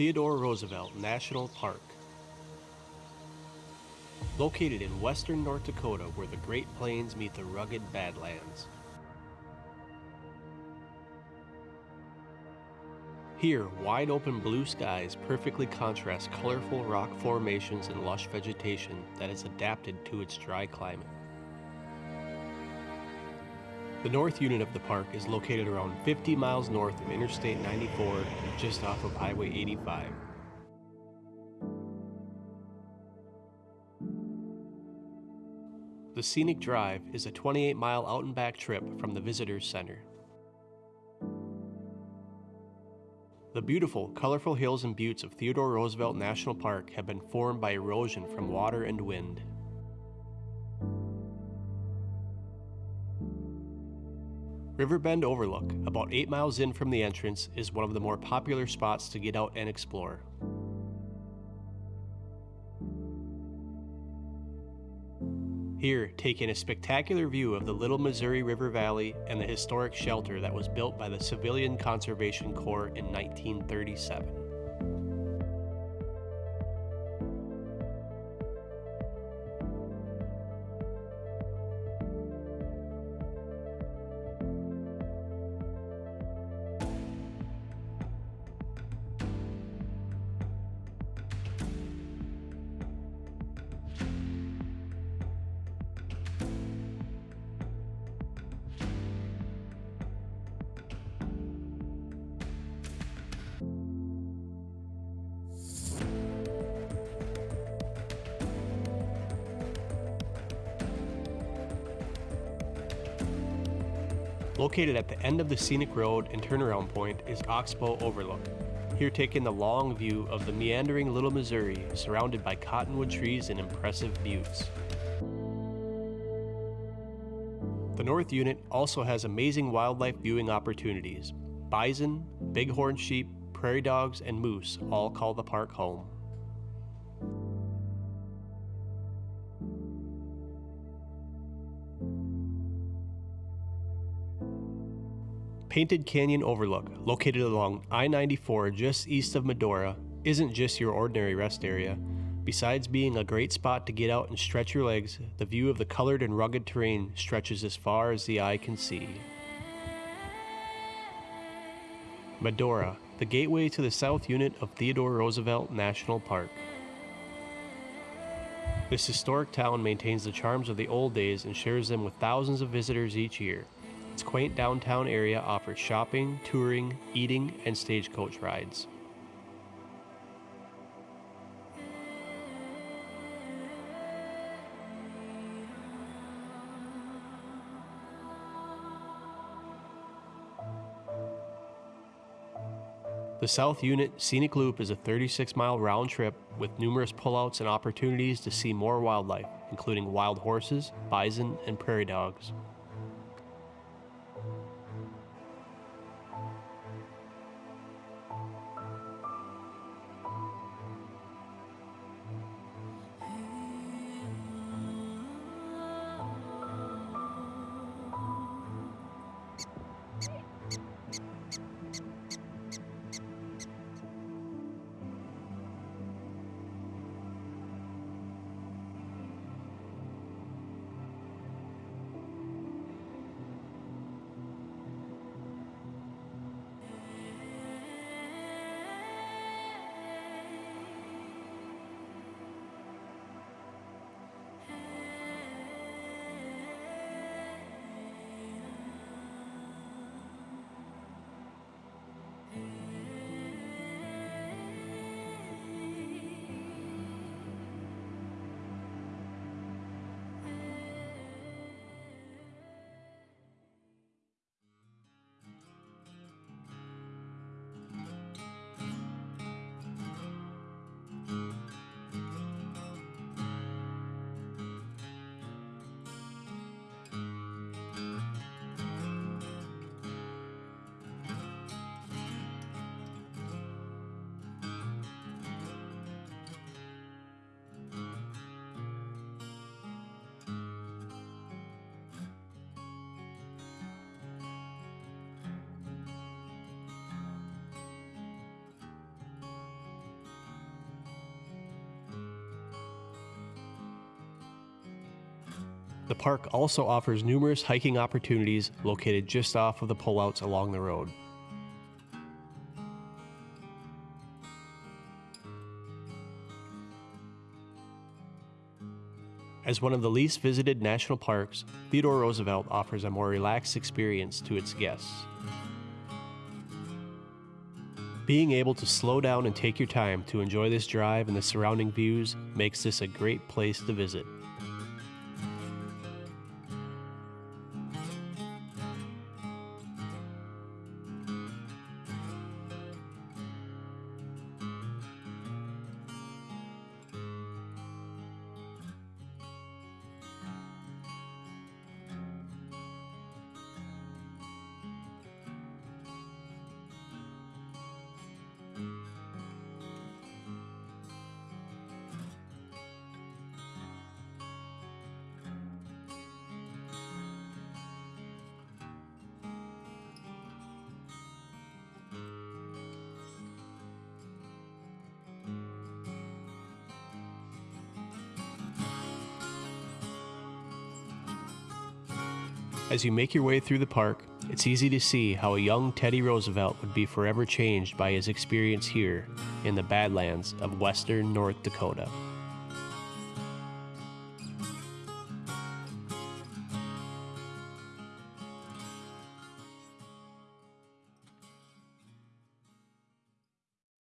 Theodore Roosevelt National Park. Located in western North Dakota where the Great Plains meet the rugged Badlands. Here, wide open blue skies perfectly contrast colorful rock formations and lush vegetation that is adapted to its dry climate. The north unit of the park is located around 50 miles north of Interstate 94, just off of Highway 85. The Scenic Drive is a 28 mile out and back trip from the Visitors Center. The beautiful, colorful hills and buttes of Theodore Roosevelt National Park have been formed by erosion from water and wind. Riverbend Overlook, about 8 miles in from the entrance, is one of the more popular spots to get out and explore. Here, take in a spectacular view of the Little Missouri River Valley and the historic shelter that was built by the Civilian Conservation Corps in 1937. Located at the end of the scenic road and turnaround point is Oxbow Overlook. Here taking the long view of the meandering Little Missouri surrounded by cottonwood trees and impressive buttes. The North Unit also has amazing wildlife viewing opportunities. Bison, bighorn sheep, prairie dogs, and moose all call the park home. Painted Canyon Overlook, located along I 94 just east of Medora, isn't just your ordinary rest area. Besides being a great spot to get out and stretch your legs, the view of the colored and rugged terrain stretches as far as the eye can see. Medora, the gateway to the south unit of Theodore Roosevelt National Park. This historic town maintains the charms of the old days and shares them with thousands of visitors each year. Its quaint downtown area offers shopping, touring, eating, and stagecoach rides. The South Unit Scenic Loop is a 36 mile round trip with numerous pullouts and opportunities to see more wildlife, including wild horses, bison, and prairie dogs. The park also offers numerous hiking opportunities located just off of the pullouts along the road. As one of the least visited national parks, Theodore Roosevelt offers a more relaxed experience to its guests. Being able to slow down and take your time to enjoy this drive and the surrounding views makes this a great place to visit. As you make your way through the park, it's easy to see how a young Teddy Roosevelt would be forever changed by his experience here in the Badlands of western North Dakota.